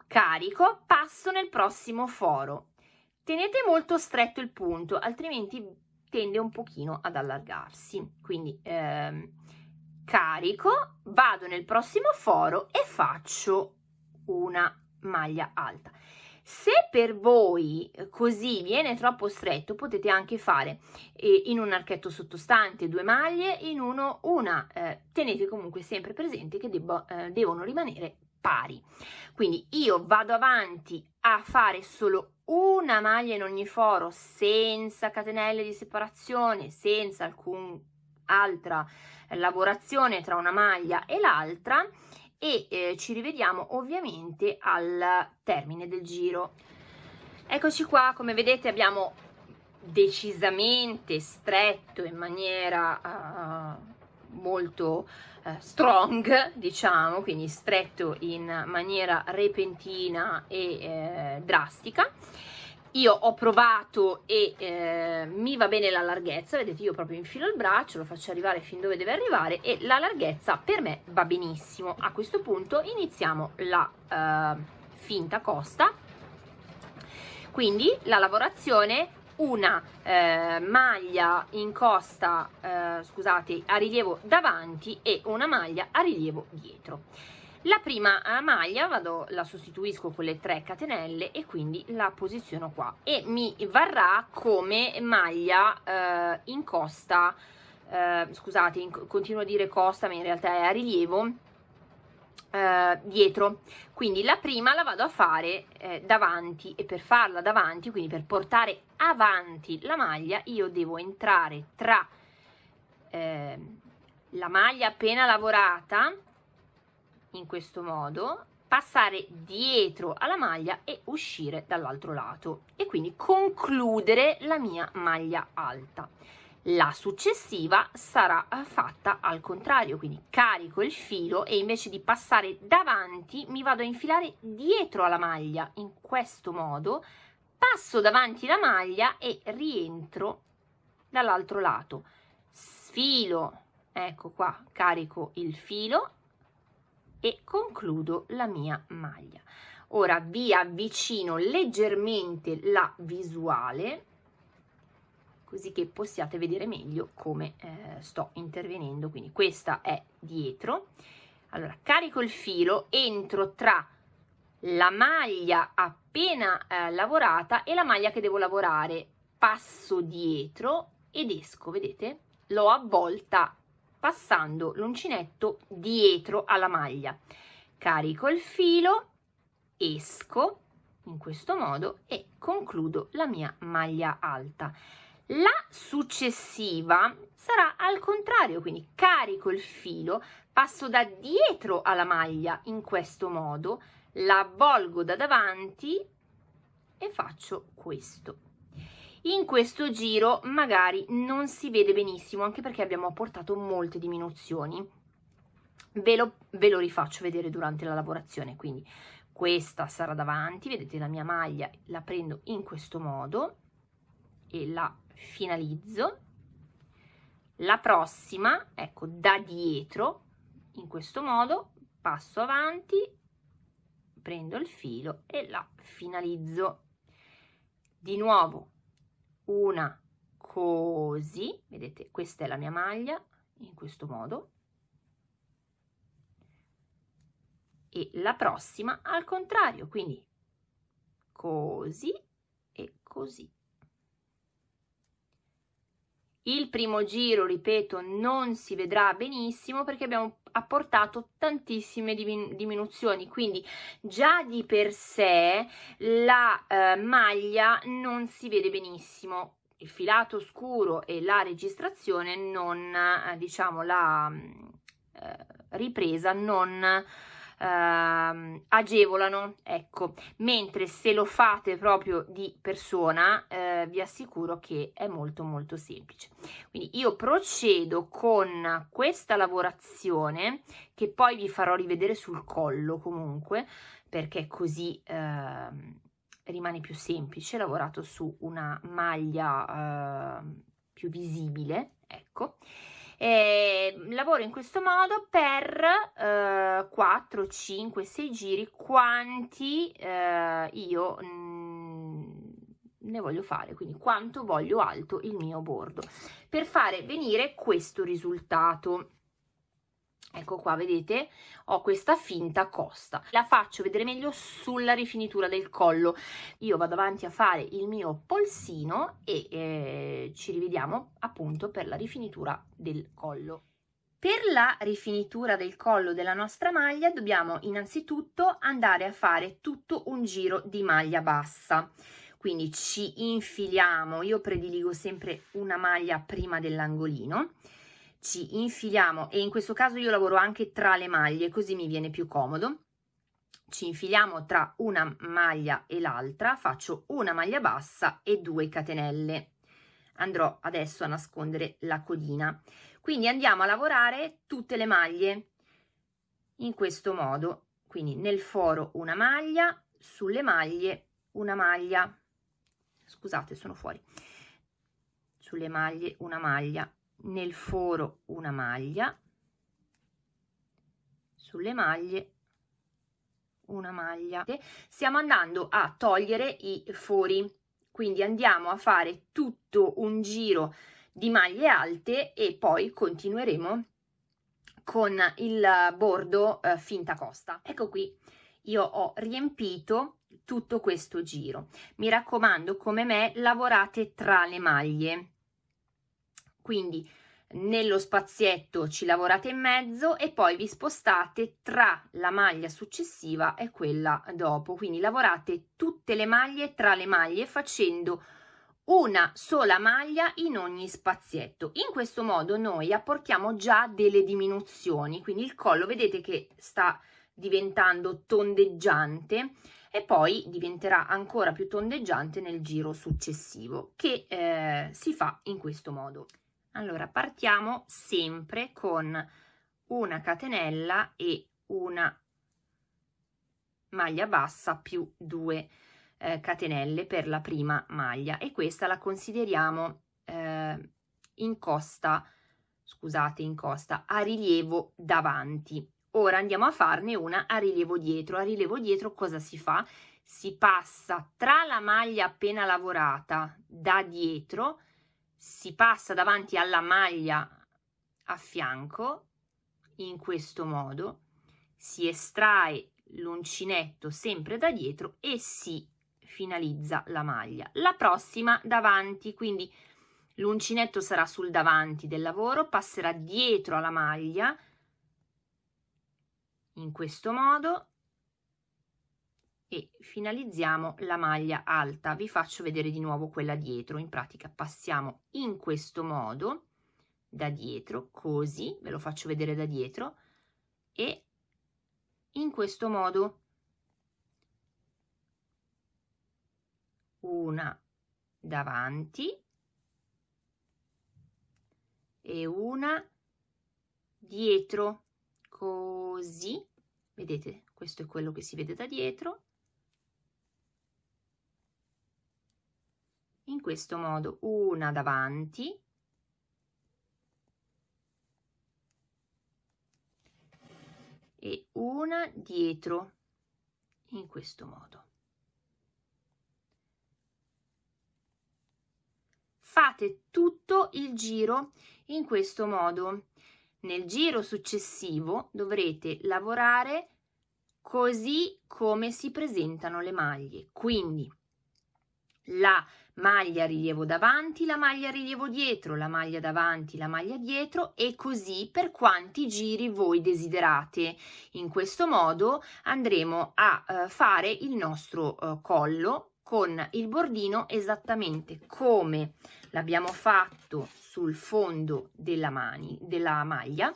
Carico passo nel prossimo foro. Tenete molto stretto il punto altrimenti tende un pochino ad allargarsi. Quindi ehm, carico, vado nel prossimo foro e faccio una maglia alta. Se per voi così viene troppo stretto, potete anche fare eh, in un archetto sottostante due maglie, in uno una. Eh, tenete comunque sempre presente che debbo, eh, devono rimanere pari. Quindi io vado avanti a fare solo una maglia in ogni foro senza catenelle di separazione, senza alcun altra lavorazione tra una maglia e l'altra e eh, ci rivediamo ovviamente al termine del giro. Eccoci qua, come vedete abbiamo decisamente stretto in maniera uh, molto uh, strong, [LAUGHS] diciamo, quindi stretto in maniera repentina e eh, drastica io ho provato e eh, mi va bene la larghezza, vedete io proprio infilo il braccio, lo faccio arrivare fin dove deve arrivare e la larghezza per me va benissimo. A questo punto iniziamo la eh, finta costa, quindi la lavorazione una eh, maglia in costa, eh, scusate, a rilievo davanti e una maglia a rilievo dietro. La prima eh, maglia vado, la sostituisco con le 3 catenelle e quindi la posiziono qua e mi varrà come maglia eh, in costa, eh, scusate, in, continuo a dire costa ma in realtà è a rilievo, eh, dietro. Quindi la prima la vado a fare eh, davanti e per farla davanti, quindi per portare avanti la maglia, io devo entrare tra eh, la maglia appena lavorata in questo modo, passare dietro alla maglia e uscire dall'altro lato e quindi concludere la mia maglia alta. La successiva sarà eh, fatta al contrario, quindi carico il filo e invece di passare davanti mi vado a infilare dietro alla maglia in questo modo, passo davanti la maglia e rientro dall'altro lato. Sfilo, ecco qua, carico il filo e concludo la mia maglia. Ora vi avvicino leggermente la visuale così che possiate vedere meglio come eh, sto intervenendo. Quindi questa è dietro. Allora carico il filo, entro tra la maglia appena eh, lavorata e la maglia che devo lavorare. Passo dietro ed esco, vedete? L'ho avvolta passando l'uncinetto dietro alla maglia. Carico il filo, esco in questo modo e concludo la mia maglia alta. La successiva sarà al contrario, quindi carico il filo, passo da dietro alla maglia in questo modo, la avvolgo da davanti e faccio questo. in questo giro magari non si vede benissimo anche perché abbiamo apportato molte diminuzioni ve lo, ve lo rifaccio vedere durante la lavorazione quindi questa sarà davanti vedete la mia maglia la prendo in questo modo e la finalizzo la prossima ecco da dietro in questo modo passo avanti prendo il filo e la finalizzo. Di nuovo una così vedete questa è la mia maglia in questo modo. E la prossima al contrario quindi così e così. Il primo giro, ripeto, non si vedrà benissimo perché abbiamo apportato tantissime diminuzioni, quindi già di per sé la eh, maglia non si vede benissimo. Il filato scuro e la registrazione non, eh, diciamo, la eh, ripresa non uh, agevolano, ecco, mentre se lo fate proprio di persona uh, vi assicuro che è molto molto semplice. Quindi io procedo con questa lavorazione che poi vi farò rivedere sul collo comunque perché così uh, rimane più semplice, lavorato su una maglia ehm, più visibile, ecco. E lavoro in questo modo per eh, 4, 5, 6 giri quanti eh, io mh, mm, ne voglio fare, quindi quanto voglio alto il mio bordo. Per fare venire questo risultato ecco qua vedete? Ho questa finta costa. La faccio vedere meglio sulla rifinitura del collo. Io vado avanti a fare il mio polsino e eh, ci rivediamo appunto per la rifinitura del collo. Per la rifinitura del collo della nostra maglia dobbiamo innanzitutto andare a fare tutto un giro di maglia bassa. Quindi ci infiliamo io prediligo sempre una maglia prima dell'angolino ci infiliamo e in questo caso io lavoro anche tra le maglie così mi viene più comodo. Ci infiliamo tra una maglia e l'altra faccio una maglia bassa e due catenelle. Andrò adesso a nascondere la codina. Quindi andiamo a lavorare tutte le maglie in questo modo. Quindi nel foro una maglia sulle maglie una maglia. Scusate sono fuori. Sulle maglie una maglia nel foro una maglia sulle maglie una maglia. Stiamo andando a togliere i fori quindi andiamo a fare tutto un giro di maglie alte e poi continueremo con il bordo eh, finta costa. Ecco qui io ho riempito tutto questo giro. Mi raccomando come me lavorate tra le maglie quindi nello spazietto ci lavorate in mezzo e poi vi spostate tra la maglia successiva e quella dopo. Quindi lavorate tutte le maglie tra le maglie facendo una sola maglia in ogni spazietto. In questo modo noi apportiamo già delle diminuzioni quindi il collo vedete che sta diventando tondeggiante e poi diventerà ancora più tondeggiante nel giro successivo che eh, si fa in questo modo allora partiamo sempre con una catenella e una maglia bassa più due eh, catenelle per la prima maglia. E questa la consideriamo eh, in costa scusate in costa a rilievo davanti. Ora andiamo a farne una a rilievo dietro. A rilievo dietro cosa si fa? Si passa tra la maglia appena lavorata da dietro si passa davanti alla maglia a fianco in questo modo si estrae l'uncinetto sempre da dietro e si finalizza la maglia. La prossima davanti quindi l'uncinetto sarà sul davanti del lavoro passerà dietro alla maglia in questo modo e finalizziamo la maglia alta. Vi faccio vedere di nuovo quella dietro. In pratica passiamo in questo modo da dietro così ve lo faccio vedere da dietro e in questo modo. Una davanti e una dietro. Così. Vedete? Questo è quello che si vede da dietro in questo modo una davanti. E una dietro in questo modo. Fate tutto il giro in questo modo. Nel giro successivo dovrete lavorare così come si presentano le maglie. Quindi la maglia rilievo davanti, la maglia rilievo dietro, la maglia davanti, la maglia dietro e così per quanti giri voi desiderate. In questo modo andremo a eh, fare il nostro eh, collo con il bordino esattamente come l'abbiamo fatto sul fondo della, mani, della maglia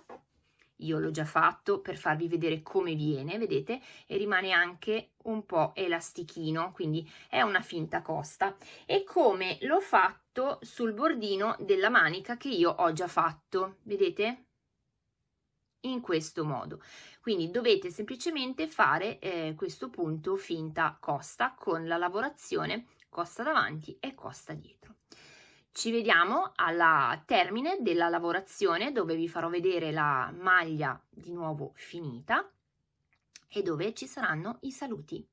io l'ho già fatto per farvi vedere come viene, vedete? E rimane anche un po' elastichino, quindi è una finta costa. E come l'ho fatto sul bordino della manica che io ho già fatto, vedete? In questo modo. Quindi dovete semplicemente fare eh, questo punto finta costa con la lavorazione costa davanti e costa dietro. Ci vediamo alla termine della lavorazione dove vi farò vedere la maglia di nuovo finita e dove ci saranno i saluti.